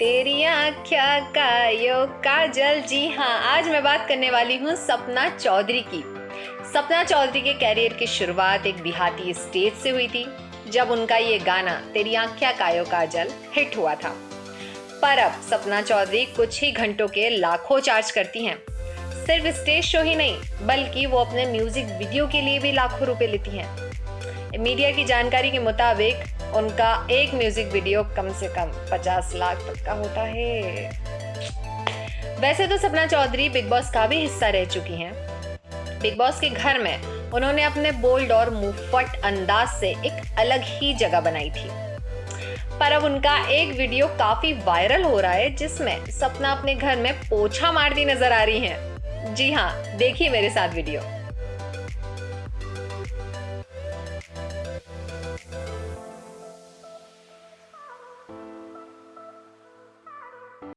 तेरी आख्या का यो काजल। जी हाँ आज मैं बात करने वाली हूँ सपना चौधरी की। सपना चौधरी के कैरियर की शुरुआत एक देहाती स्टेज से हुई थी, जब उनका ये गाना, तेरी आख्या कायो काजल हिट हुआ था। पर अब सपना चौधरी कुछ ही घंटों के लाखों चार्ज करती हैं। सिर्फ़ स्टेज शो ही नहीं, बल्कि वो अपने म्यूज़िक वीडियो के लिए भी लाखों रुपए लेती हैं। मीडिया की जानकारी के मुताबिक उनका एक म्यूज़िक वीडियो कम से कम 50 लाख तक का होता है। वैसे तो सपना चौधरी बिग बॉस का भी हिस्सा रह चुकी हैं। बिग बॉस के घर में उन्होंने अपने बोल्ड और मुफट अंदाज से एक अलग ही जगह बनाई थी। पर अब उनका एक वीडियो काफ़ी वायरल हो रहा है, जिसमें सपना अपने घर में पोछा मारती नज़र आ रही हैं। जी हाँ देखिए मेरे साथ वीडियो